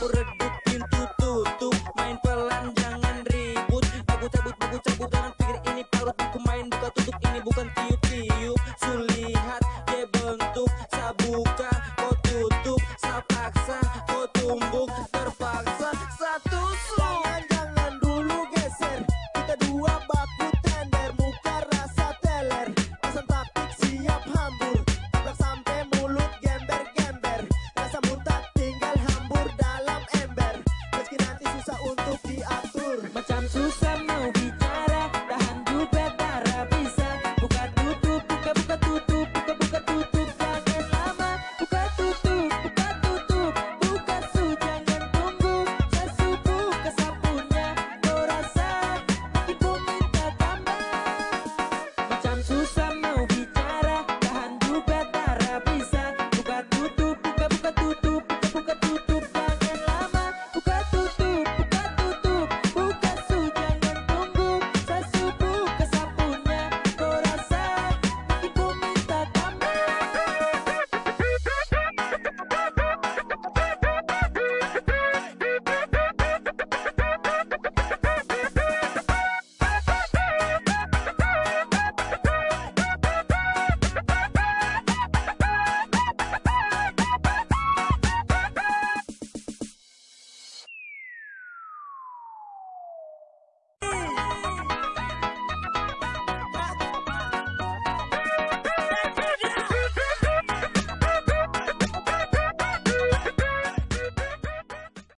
buruk